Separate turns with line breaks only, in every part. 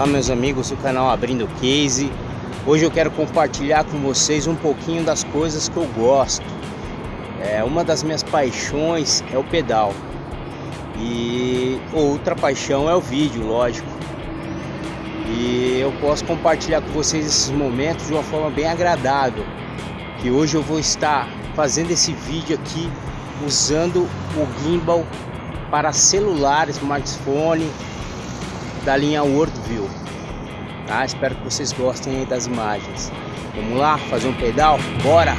Olá meus amigos do canal Abrindo Case. Hoje eu quero compartilhar com vocês um pouquinho das coisas que eu gosto. É, Uma das minhas paixões é o pedal. E outra paixão é o vídeo, lógico. E eu posso compartilhar com vocês esses momentos de uma forma bem agradável Que hoje eu vou estar fazendo esse vídeo aqui usando o gimbal para celular, smartphone da linha Worldview. Tá? Espero que vocês gostem das imagens. Vamos lá fazer um pedal? Bora!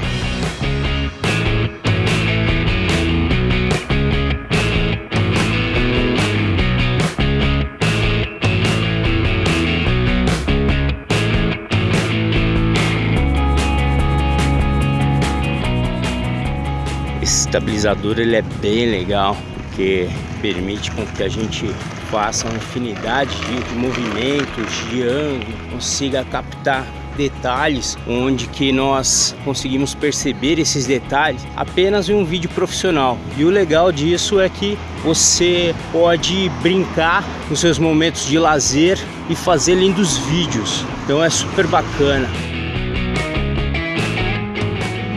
Esse estabilizador ele é bem legal porque permite com que a gente faça uma infinidade de movimentos, de ângulo, consiga captar detalhes onde que nós conseguimos perceber esses detalhes apenas em um vídeo profissional. E o legal disso é que você pode brincar nos seus momentos de lazer e fazer lindos vídeos. Então é super bacana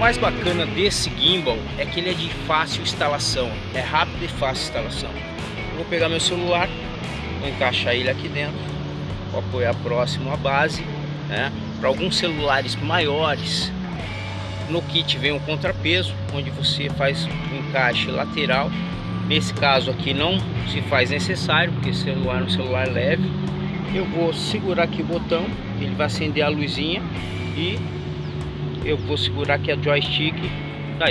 mais bacana desse gimbal é que ele é de fácil instalação, é rápido e fácil instalação. Eu vou pegar meu celular, vou encaixar ele aqui dentro, vou apoiar próximo à base, né? Para alguns celulares maiores, no kit vem um contrapeso, onde você faz um encaixe lateral. Nesse caso aqui não se faz necessário, porque celular é um celular leve. Eu vou segurar aqui o botão, ele vai acender a luzinha e eu vou segurar aqui a joystick tá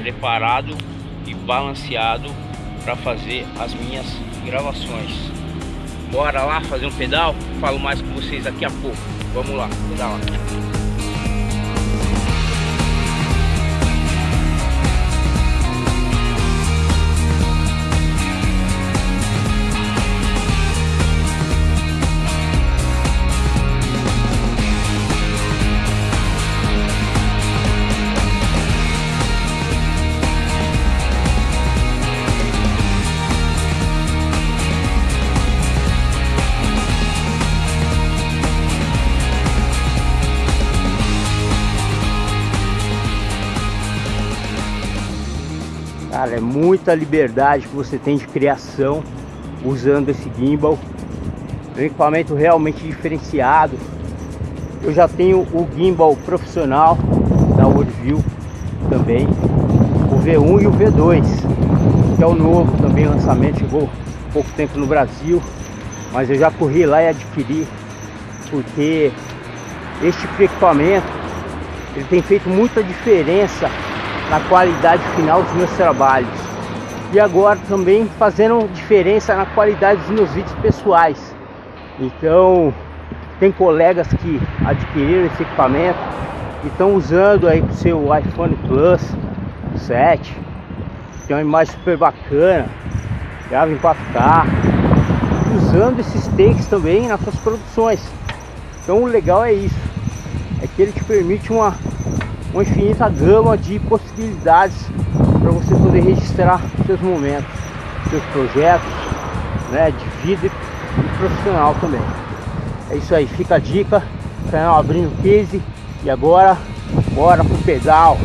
preparado e balanceado para fazer as minhas gravações. Bora lá fazer um pedal? Falo mais com vocês daqui a pouco. Vamos lá pedalar Cara, é muita liberdade que você tem de criação usando esse gimbal. É um equipamento realmente diferenciado. Eu já tenho o gimbal profissional da Worldview também. O V1 e o V2, que é o novo também lançamento, chegou pouco tempo no Brasil. Mas eu já corri lá e adquiri, porque este equipamento ele tem feito muita diferença na qualidade final dos meus trabalhos. E agora também fazendo diferença na qualidade dos meus vídeos pessoais. Então tem colegas que adquiriram esse equipamento e estão usando aí o seu iPhone Plus 7 tem uma imagem super bacana grava em 4K usando esses takes também nas suas produções. Então o legal é isso é que ele te permite uma uma infinita gama de possibilidades para você poder registrar seus momentos, seus projetos, né, de vida e profissional também. É isso aí, fica a dica, canal abrindo case e agora bora pro pedal.